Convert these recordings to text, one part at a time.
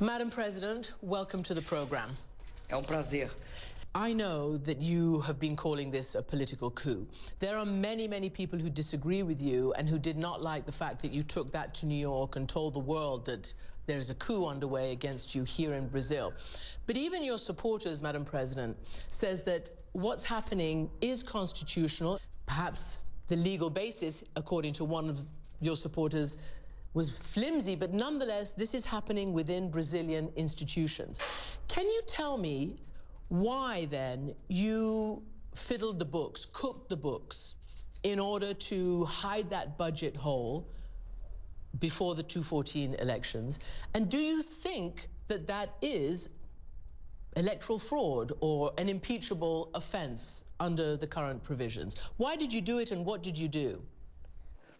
Madam President, welcome to the program. É um prazer. I know that you have been calling this a political coup. There are many, many people who disagree with you and who did not like the fact that you took that to New York and told the world that there's a coup underway against you here in Brazil. But even your supporters, Madam President, says that what's happening is constitutional. Perhaps the legal basis, according to one of your supporters, was flimsy, but nonetheless, this is happening within Brazilian institutions. Can you tell me why then you fiddled the books, cooked the books, in order to hide that budget hole before the 214 elections? And do you think that that is electoral fraud or an impeachable offense under the current provisions? Why did you do it and what did you do?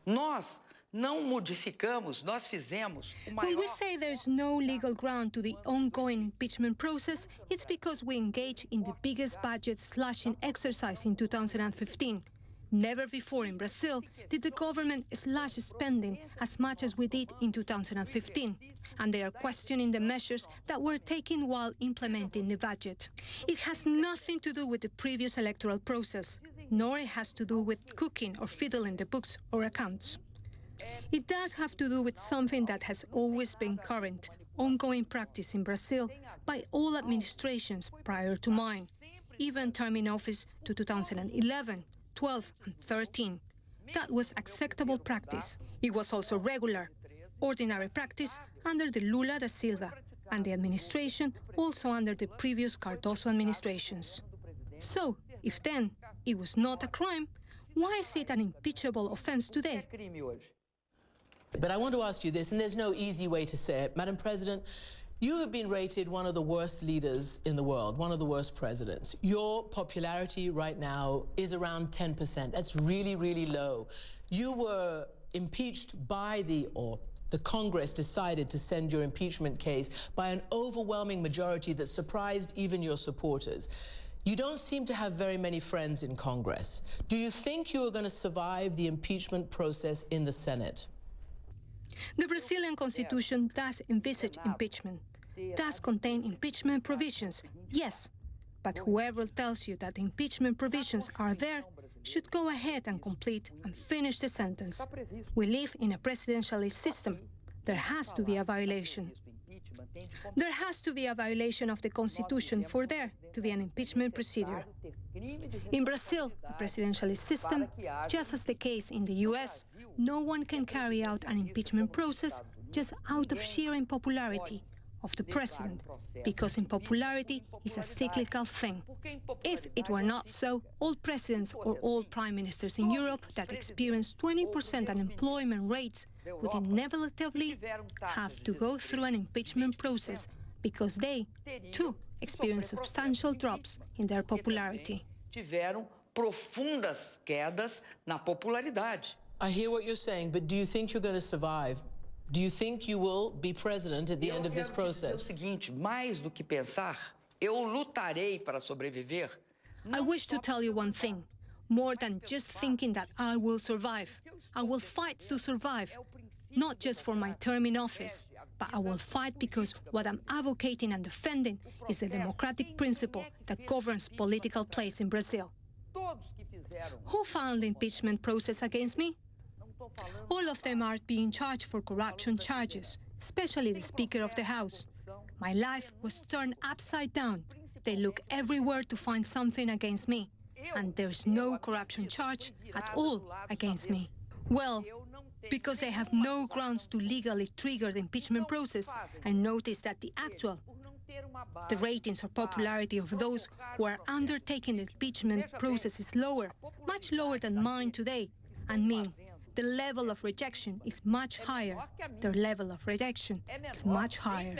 Nós não modificamos, nós fizemos o maior... When we say there's no legal ground to the ongoing impeachment process, it's because we engaged in the biggest budget slashing exercise in 2015. Never before in Brazil did the government slash spending as much as we did in 2015, and they are questioning the measures that were taken while implementing the budget. It has nothing to do with the previous electoral process, nor it has to do with cooking or fiddling the books or accounts. It does have to do with something that has always been current, ongoing practice in Brazil by all administrations prior to mine, even term in office to 2011, 12 and 13. That was acceptable practice. It was also regular, ordinary practice under the Lula da Silva and the administration also under the previous Cardoso administrations. So, if then it was not a crime, why is it an impeachable offense today? But I want to ask you this, and there's no easy way to say it. Madam President, you have been rated one of the worst leaders in the world, one of the worst presidents. Your popularity right now is around 10%. That's really, really low. You were impeached by the, or the Congress decided to send your impeachment case by an overwhelming majority that surprised even your supporters. You don't seem to have very many friends in Congress. Do you think you are going to survive the impeachment process in the Senate? The Brazilian constitution does envisage impeachment, does contain impeachment provisions, yes, but whoever tells you that impeachment provisions are there should go ahead and complete and finish the sentence. We live in a presidentialist system. There has to be a violation. There has to be a violation of the Constitution for there to be an impeachment procedure. In Brazil, the presidentialist system, just as the case in the US, no one can carry out an impeachment process just out of sheer unpopularity of the president, because unpopularity is a cyclical thing. If it were not so, all presidents or all prime ministers in Europe that experience 20% unemployment rates would inevitably have to go through an impeachment process because they, too, experience substantial drops in their popularity. Tiveram profundas quedas na popularidade. I hear what you're saying, but do you think you're going to survive? Do you think you will be president at the end of this process? o seguinte, mais do que pensar, eu lutarei para sobreviver. I wish to tell you one thing. More than just thinking that I will survive. I will fight to survive. Not just for my term in office, but I will fight because what I'm advocating and defending is the democratic principle that governs political place in Brazil. Who filed the impeachment process against me? All of them are being charged for corruption charges, especially the Speaker of the House. My life was turned upside down. They look everywhere to find something against me, and there's no corruption charge at all against me. Well, because they have no grounds to legally trigger the impeachment process, I notice that the actual the ratings or popularity of those who are undertaking the impeachment process is lower, much lower than mine today, and mean the level of rejection is much higher. Their level of rejection is much higher.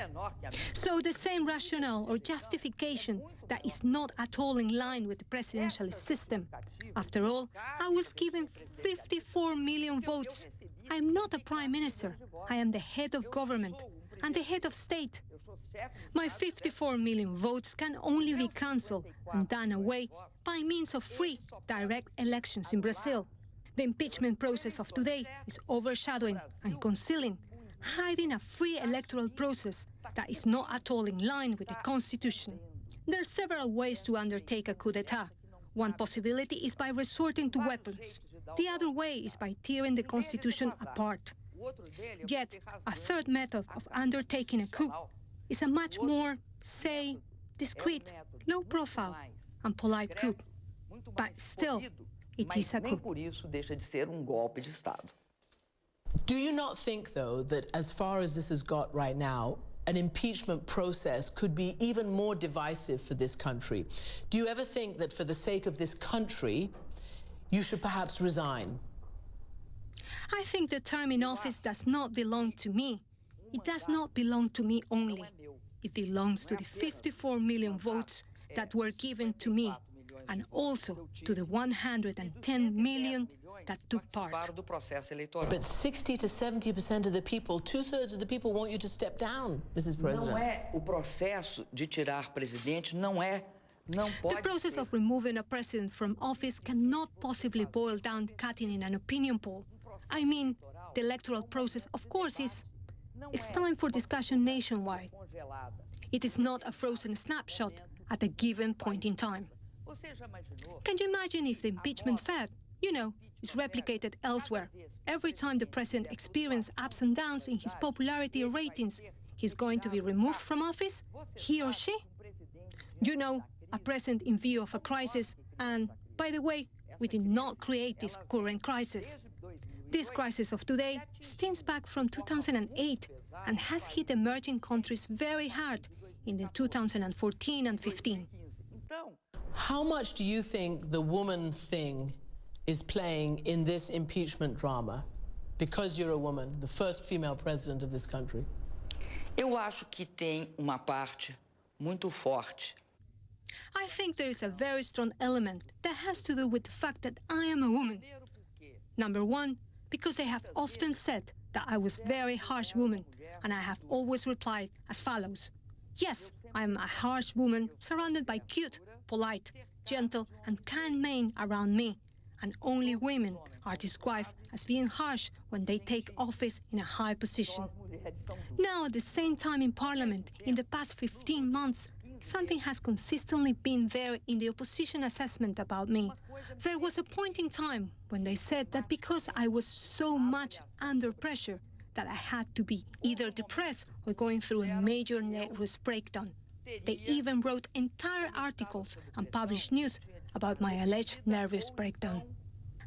So the same rationale or justification that is not at all in line with the presidential system. After all, I was given 54 million votes. I am not a prime minister. I am the head of government and the head of state. My 54 million votes can only be cancelled and done away by means of free, direct elections in Brazil. The impeachment process of today is overshadowing and concealing, hiding a free electoral process that is not at all in line with the Constitution. There are several ways to undertake a coup d'etat. One possibility is by resorting to weapons. The other way is by tearing the Constitution apart. Yet, a third method of undertaking a coup is a much more, say, discreet, low profile, and polite coup. But still, it is a nem por isso deixa de ser um golpe de Estado. Do you not think, though, that as far as this has got right now, an impeachment process could be even more divisive for this country? Do you ever think that for the sake of this country, you should perhaps resign? I think the term in office does not belong to me. It does not belong to me only. It belongs to the 54 million votes that were given to me and also to the 110 million that took part. Para do processo. But 60 to 70% of the people, two thirds of the people want you to step down, Mrs. Não President. é o processo de tirar presidente, não é, The process of removing a president from office cannot possibly boil down cutting in an opinion poll. I mean, the electoral process, of course, is it's time for discussion nationwide. It is not a frozen snapshot at a given point in time. Você já imaginou? Can you imagine if the impeachment fad, you know, is replicated elsewhere? Every time the president experiences ups and downs in his popularity ratings, he's going to be removed from office? He or she? You know, a president in view of a crisis, and by the way, we did not create this current crisis. This crisis of today stems back from 2008 and has hit emerging countries very hard in the 2014 and 15. Então, How much do you think the woman thing is playing in this impeachment drama? Because you're a woman, the first female president of this country. eu acho que tem uma parte muito forte I think there is a very strong element that has to do with the fact that I am a woman. Number one, because they have often said that I was very harsh woman, and I have always replied as follows. Yes, I am a harsh woman surrounded by cute, polite, gentle, and kind men around me, and only women are described as being harsh when they take office in a high position. Now, at the same time in Parliament, in the past 15 months, something has consistently been there in the opposition assessment about me. There was a point in time when they said that because I was so much under pressure, that I had to be either depressed or going through a major nervous breakdown. They even wrote entire articles and published news about my alleged nervous breakdown.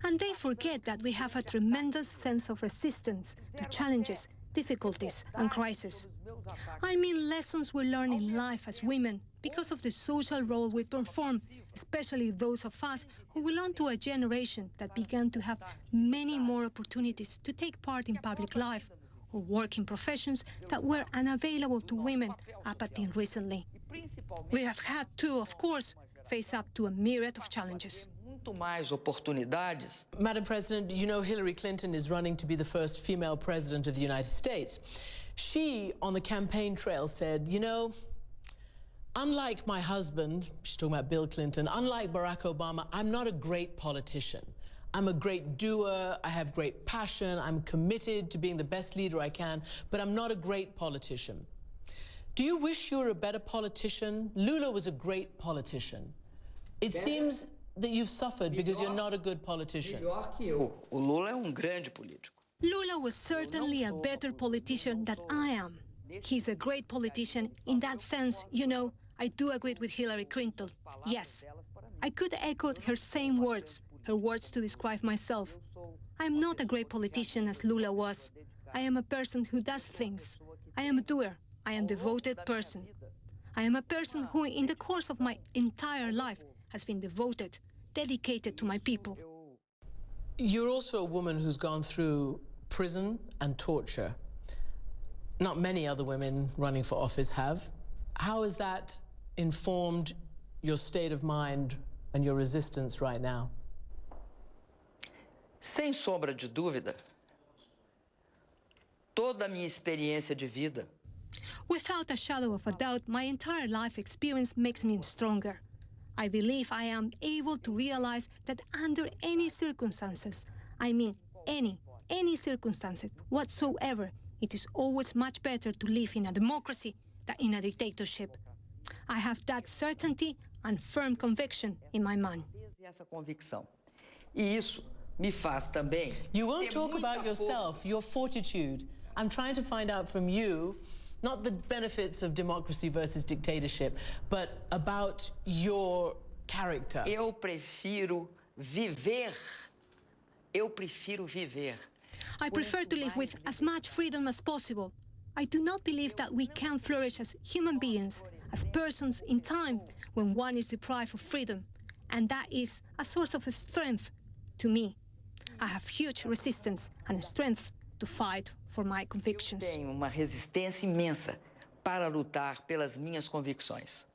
And they forget that we have a tremendous sense of resistance to challenges, difficulties, and crises. I mean lessons we learn in life as women because of the social role we perform, especially those of us who belong to a generation that began to have many more opportunities to take part in public life or work in professions that were unavailable to women up until recently. We have had to, of course, face up to a myriad of challenges. muito mais oportunidades Madam President, you know Hillary Clinton is running to be the first female president of the United States. She, on the campaign trail, said, you know, unlike my husband, she's talking about Bill Clinton, unlike Barack Obama, I'm not a great politician. I'm a great doer, I have great passion, I'm committed to being the best leader I can, but I'm not a great politician. Do you wish you were a better politician? Lula was a great politician. It seems that you've suffered because you're not a good politician. melhor que eu. O Lula é um grande político. Lula was certainly a better politician than I am. He's a great politician in that sense, you know. I do agree with Hillary Clinton. Yes. I could echo her same words, her words to describe myself. I am not a great politician as Lula was. I am a person who does things. I am a doer. I am a devoted person. I am a person who, in the course of my entire life, has been devoted, dedicated to my people. You're also a woman who's gone through prison and torture. Not many other women running for office have. How has that informed your state of mind and your resistance right now? Sem sombra de dúvida, toda a minha experiência de vida Without a shadow of a doubt, my entire life experience makes me stronger. I believe I am able to realize that under any circumstances, I mean any, any circumstances whatsoever, it is always much better to live in a democracy than in a dictatorship. I have that certainty and firm conviction in my mind. E essa convicção. E isso me faz também You won't ter talk muita about força yourself, your fortitude. I'm trying to find out from you not the benefits of democracy versus dictatorship, but about your character. Eu prefiro viver. Eu prefiro viver. I prefer to live with as much freedom as possible. I do not believe that we can flourish as human beings, as persons in time, when one is deprived of freedom. And that is a source of strength to me. I have huge resistance and strength to fight for my convictions. Tenho uma resistência imensa para lutar pelas minhas convicções.